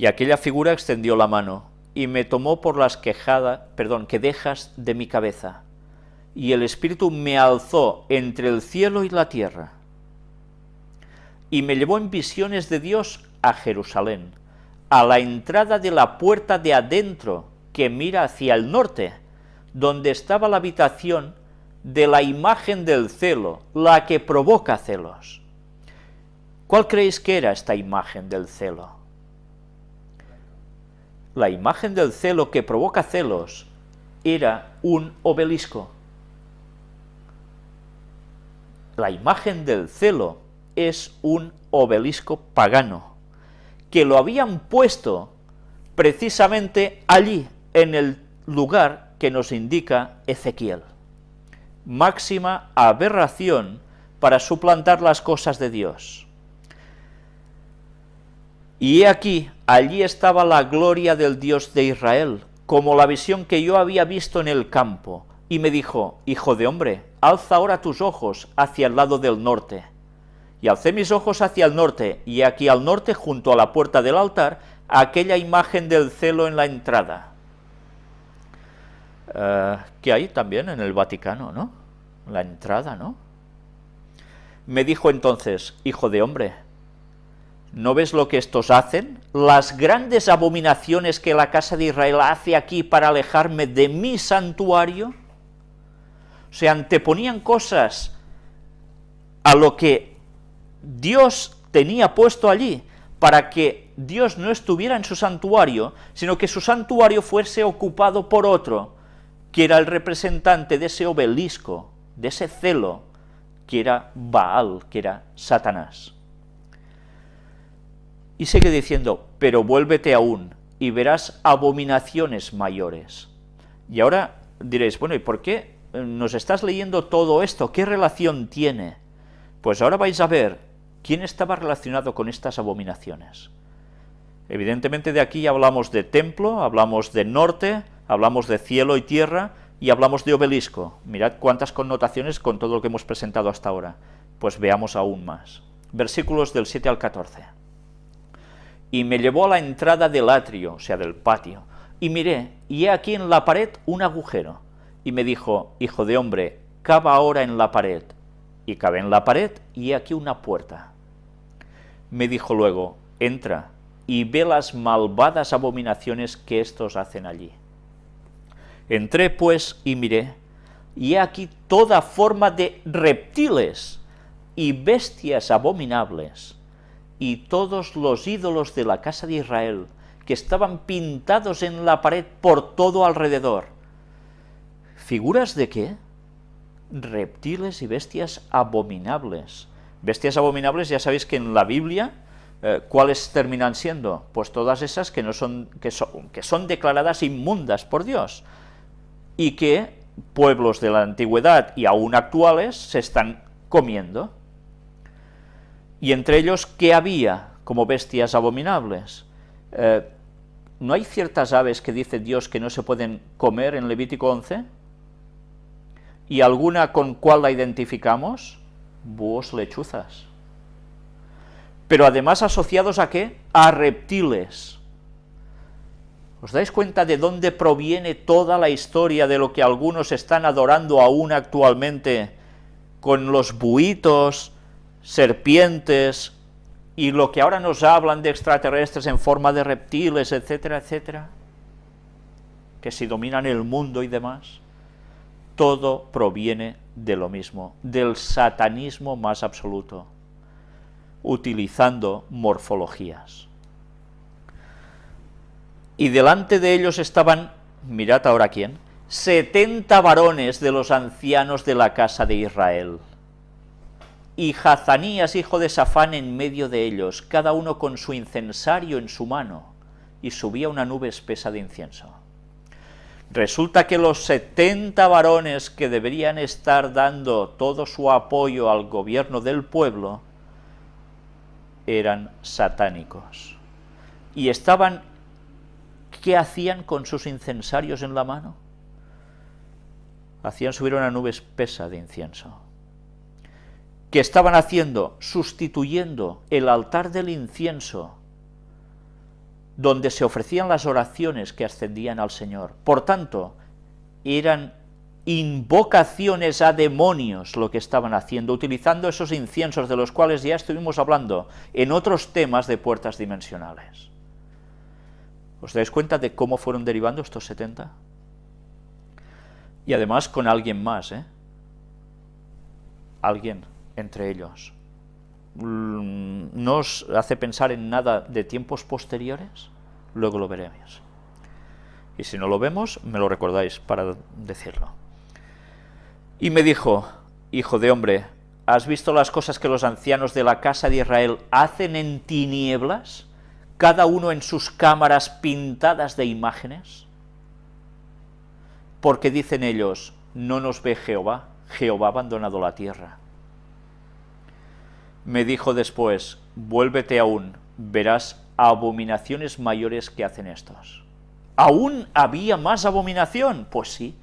Y aquella figura extendió la mano y me tomó por las quejadas, perdón, quedejas de mi cabeza, y el Espíritu me alzó entre el cielo y la tierra, y me llevó en visiones de Dios a Jerusalén, a la entrada de la puerta de adentro que mira hacia el norte, donde estaba la habitación de la imagen del celo, la que provoca celos. ¿Cuál creéis que era esta imagen del celo? La imagen del celo que provoca celos era un obelisco. La imagen del celo es un obelisco pagano, que lo habían puesto precisamente allí, en el lugar que nos indica Ezequiel. Máxima aberración para suplantar las cosas de Dios. Y he aquí, allí estaba la gloria del Dios de Israel, como la visión que yo había visto en el campo, y me dijo, Hijo de hombre, alza ahora tus ojos hacia el lado del norte. Y alcé mis ojos hacia el norte, y aquí al norte, junto a la puerta del altar, aquella imagen del celo en la entrada. Eh, que hay también en el Vaticano, ¿no? La entrada, ¿no? Me dijo entonces, hijo de hombre, ¿no ves lo que estos hacen? Las grandes abominaciones que la casa de Israel hace aquí para alejarme de mi santuario. Se anteponían cosas a lo que Dios tenía puesto allí, para que Dios no estuviera en su santuario, sino que su santuario fuese ocupado por otro, que era el representante de ese obelisco, de ese celo, que era Baal, que era Satanás. Y sigue diciendo, pero vuélvete aún, y verás abominaciones mayores. Y ahora diréis, bueno, ¿y por qué nos estás leyendo todo esto? ¿Qué relación tiene? Pues ahora vais a ver quién estaba relacionado con estas abominaciones. Evidentemente de aquí hablamos de templo, hablamos de norte, hablamos de cielo y tierra, y hablamos de obelisco. Mirad cuántas connotaciones con todo lo que hemos presentado hasta ahora. Pues veamos aún más. Versículos del 7 al 14. Y me llevó a la entrada del atrio, o sea, del patio, y miré, y he aquí en la pared un agujero. Y me dijo, hijo de hombre, cava ahora en la pared. Y cavé en la pared, y he aquí una puerta. Me dijo luego, entra, y ve las malvadas abominaciones que éstos hacen allí. Entré pues y miré, y he aquí toda forma de reptiles y bestias abominables, y todos los ídolos de la casa de Israel, que estaban pintados en la pared por todo alrededor. ¿Figuras de qué? Reptiles y bestias abominables. Bestias abominables, ya sabéis que en la Biblia, eh, ¿cuáles terminan siendo? Pues todas esas que, no son, que, son, que son declaradas inmundas por Dios, y que pueblos de la antigüedad y aún actuales se están comiendo. Y entre ellos, ¿qué había como bestias abominables? Eh, ¿No hay ciertas aves que dice Dios que no se pueden comer en Levítico 11? ¿Y alguna con cuál la identificamos? Búhos lechuzas. Pero además asociados a qué? A reptiles. ¿Os dais cuenta de dónde proviene toda la historia de lo que algunos están adorando aún actualmente con los buitos, serpientes, y lo que ahora nos hablan de extraterrestres en forma de reptiles, etcétera, etcétera, que si dominan el mundo y demás, todo proviene de lo mismo, del satanismo más absoluto, utilizando morfologías. Y delante de ellos estaban, mirad ahora quién, setenta varones de los ancianos de la casa de Israel, y Hazanías, hijo de Safán, en medio de ellos, cada uno con su incensario en su mano, y subía una nube espesa de incienso. Resulta que los setenta varones que deberían estar dando todo su apoyo al gobierno del pueblo, eran satánicos, y estaban ¿Qué hacían con sus incensarios en la mano? Hacían subir una nube espesa de incienso. ¿Qué estaban haciendo? Sustituyendo el altar del incienso donde se ofrecían las oraciones que ascendían al Señor. Por tanto, eran invocaciones a demonios lo que estaban haciendo, utilizando esos inciensos de los cuales ya estuvimos hablando en otros temas de puertas dimensionales. ¿Os dais cuenta de cómo fueron derivando estos 70? Y además con alguien más, ¿eh? Alguien entre ellos. Mm, ¿No os hace pensar en nada de tiempos posteriores? Luego lo veremos. Y si no lo vemos, me lo recordáis para decirlo. Y me dijo, hijo de hombre, ¿has visto las cosas que los ancianos de la casa de Israel hacen en tinieblas, cada uno en sus cámaras pintadas de imágenes? Porque dicen ellos, no nos ve Jehová, Jehová ha abandonado la tierra. Me dijo después, vuélvete aún, verás abominaciones mayores que hacen estos. ¿Aún había más abominación? Pues sí,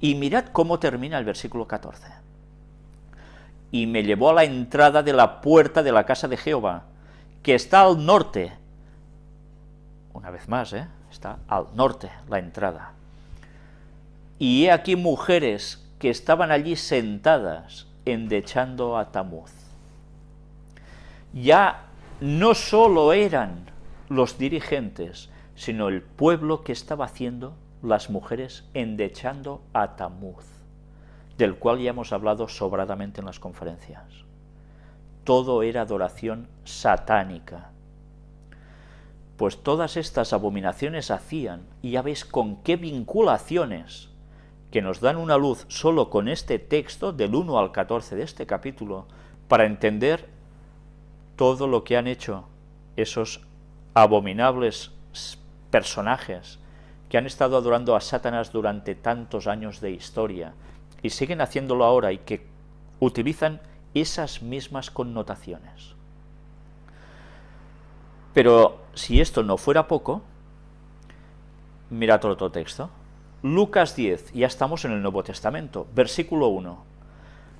y mirad cómo termina el versículo 14. Y me llevó a la entrada de la puerta de la casa de Jehová, que está al norte. Una vez más, ¿eh? está al norte la entrada. Y he aquí mujeres que estaban allí sentadas, endechando a Tamuz. Ya no solo eran los dirigentes, sino el pueblo que estaba haciendo las mujeres endechando a Tamuz, del cual ya hemos hablado sobradamente en las conferencias. Todo era adoración satánica. Pues todas estas abominaciones hacían, y ya veis con qué vinculaciones, que nos dan una luz solo con este texto, del 1 al 14 de este capítulo, para entender todo lo que han hecho esos abominables personajes que han estado adorando a Satanás durante tantos años de historia y siguen haciéndolo ahora y que utilizan esas mismas connotaciones. Pero si esto no fuera poco, mirad otro texto. Lucas 10, ya estamos en el Nuevo Testamento, versículo 1.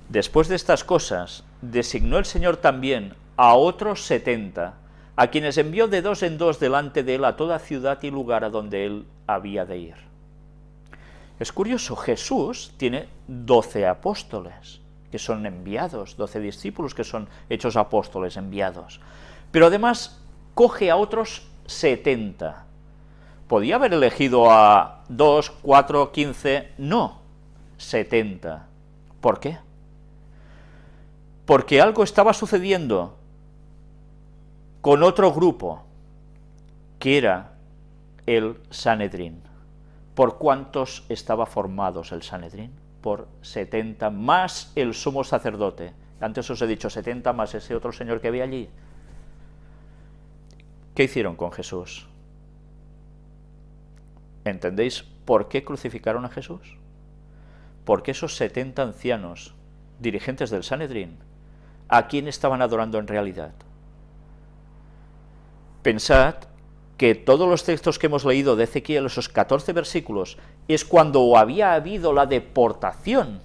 Después de estas cosas, designó el Señor también a otros setenta, a quienes envió de dos en dos delante de él a toda ciudad y lugar a donde él había de ir. Es curioso, Jesús tiene doce apóstoles, que son enviados, doce discípulos que son hechos apóstoles, enviados. Pero además coge a otros setenta. ¿Podía haber elegido a dos, cuatro, quince? No, setenta. ¿Por qué? Porque algo estaba sucediendo con otro grupo, que era el Sanedrín. ¿Por cuántos estaba formados el Sanedrín? Por 70 más el sumo sacerdote. Antes os he dicho 70 más ese otro señor que había allí. ¿Qué hicieron con Jesús? ¿Entendéis por qué crucificaron a Jesús? Porque esos 70 ancianos, dirigentes del Sanedrín, ¿a quién estaban adorando en realidad? Pensad que todos los textos que hemos leído de Ezequiel, esos 14 versículos, es cuando había habido la deportación.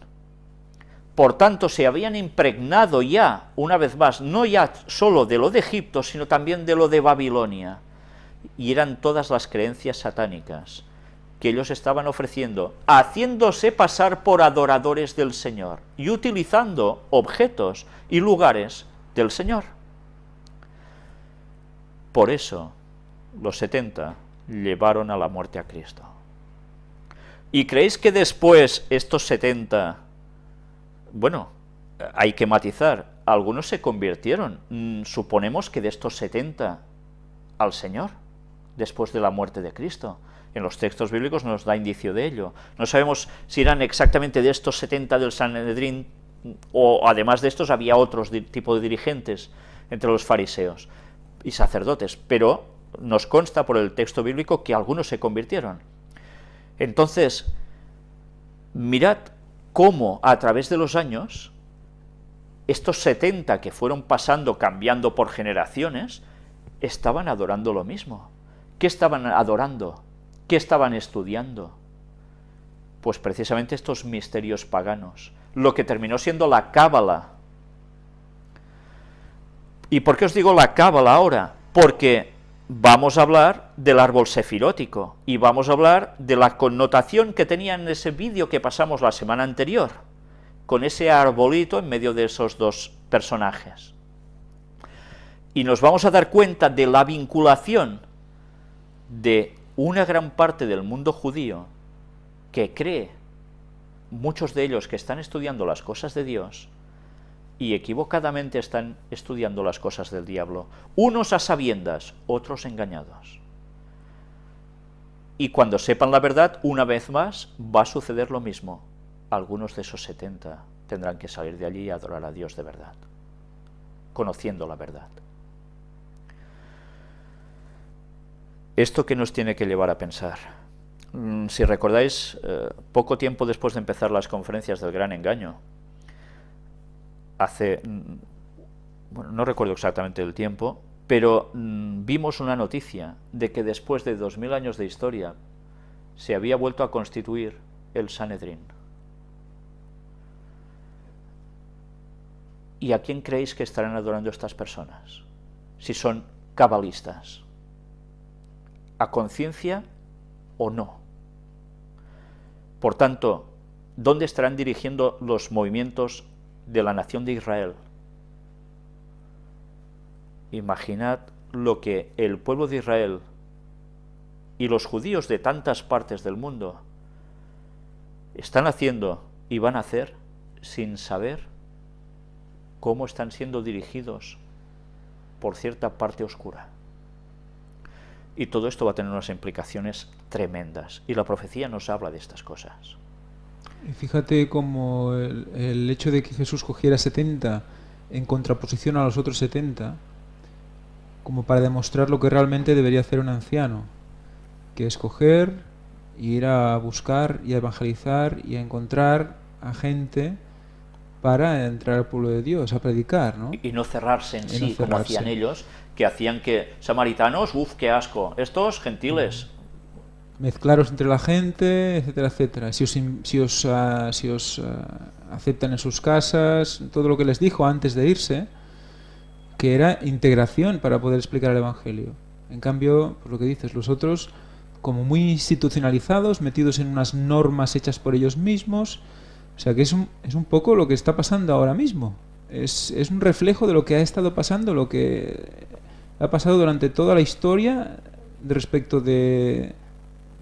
Por tanto, se habían impregnado ya, una vez más, no ya solo de lo de Egipto, sino también de lo de Babilonia. Y eran todas las creencias satánicas que ellos estaban ofreciendo, haciéndose pasar por adoradores del Señor y utilizando objetos y lugares del Señor. Por eso, los 70 llevaron a la muerte a Cristo. ¿Y creéis que después estos 70, bueno, hay que matizar, algunos se convirtieron, mm, suponemos que de estos 70 al Señor, después de la muerte de Cristo. En los textos bíblicos nos da indicio de ello. No sabemos si eran exactamente de estos 70 del Sanedrín, o además de estos había otros tipo de dirigentes entre los fariseos y sacerdotes, pero nos consta por el texto bíblico que algunos se convirtieron. Entonces, mirad cómo a través de los años, estos 70 que fueron pasando, cambiando por generaciones, estaban adorando lo mismo. ¿Qué estaban adorando? ¿Qué estaban estudiando? Pues precisamente estos misterios paganos, lo que terminó siendo la cábala, ¿Y por qué os digo la cábala ahora? Porque vamos a hablar del árbol sefirótico y vamos a hablar de la connotación que tenía en ese vídeo que pasamos la semana anterior, con ese arbolito en medio de esos dos personajes. Y nos vamos a dar cuenta de la vinculación de una gran parte del mundo judío que cree, muchos de ellos que están estudiando las cosas de Dios, y equivocadamente están estudiando las cosas del diablo, unos a sabiendas, otros engañados. Y cuando sepan la verdad, una vez más, va a suceder lo mismo. Algunos de esos 70 tendrán que salir de allí y adorar a Dios de verdad, conociendo la verdad. ¿Esto que nos tiene que llevar a pensar? Mm, si recordáis, eh, poco tiempo después de empezar las conferencias del gran engaño, hace, mm, bueno, no recuerdo exactamente el tiempo, pero mm, vimos una noticia de que después de dos mil años de historia se había vuelto a constituir el Sanedrín. ¿Y a quién creéis que estarán adorando estas personas? Si son cabalistas. ¿A conciencia o no? Por tanto, ¿dónde estarán dirigiendo los movimientos de la nación de Israel. Imaginad lo que el pueblo de Israel y los judíos de tantas partes del mundo están haciendo y van a hacer sin saber cómo están siendo dirigidos por cierta parte oscura. Y todo esto va a tener unas implicaciones tremendas, y la profecía nos habla de estas cosas. Fíjate cómo el, hecho de que Jesús cogiera 70 en contraposición a los otros 70, como para demostrar lo que realmente debería hacer un anciano, que es coger, ir a buscar y a evangelizar y a encontrar a gente para entrar al pueblo de Dios, a predicar, ¿no? Y no cerrarse en sí, como hacían ellos, que hacían que samaritanos, uff, qué asco, estos gentiles, mezclaros entre la gente, etcétera, etcétera. Si os, si os, ah, si os ah, aceptan en sus casas, todo lo que les dijo antes de irse, que era integración para poder explicar el Evangelio. En cambio, por lo que dices, los otros, como muy institucionalizados, metidos en unas normas hechas por ellos mismos, o sea que es un, es un poco lo que está pasando ahora mismo. Es, es un reflejo de lo que ha estado pasando, lo que ha pasado durante toda la historia respecto de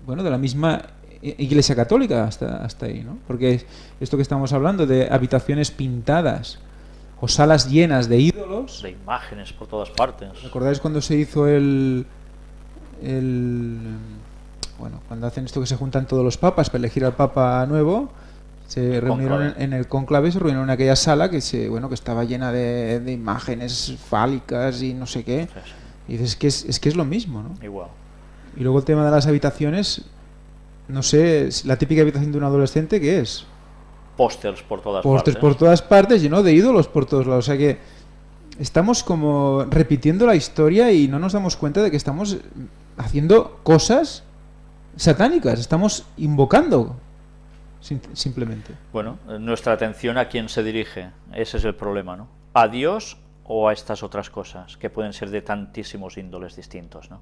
bueno, de la misma Iglesia Católica hasta, hasta ahí, ¿no? Porque esto que estamos hablando de habitaciones pintadas o salas llenas de ídolos... De imágenes por todas partes. ¿Recordáis cuando se hizo el... el bueno, cuando hacen esto que se juntan todos los papas para elegir al papa nuevo, se reunieron en, el conclave, se reunieron en aquella sala que se, bueno, que estaba llena de, imágenes fálicas y no sé qué. Y dices, que es, es que es lo mismo, ¿no? Igual. Y luego el tema de las habitaciones, no sé, la típica habitación de un adolescente, ¿qué es? Pósters por todas partes. Pósters por todas partes, lleno de ídolos por todos lados. O sea que estamos como repitiendo la historia y no nos damos cuenta de que estamos haciendo cosas satánicas, estamos invocando simplemente. Bueno, nuestra atención a quién se dirige, ese es el problema, ¿no? ¿A Dios o a estas otras cosas que pueden ser de tantísimos índoles distintos, ¿no?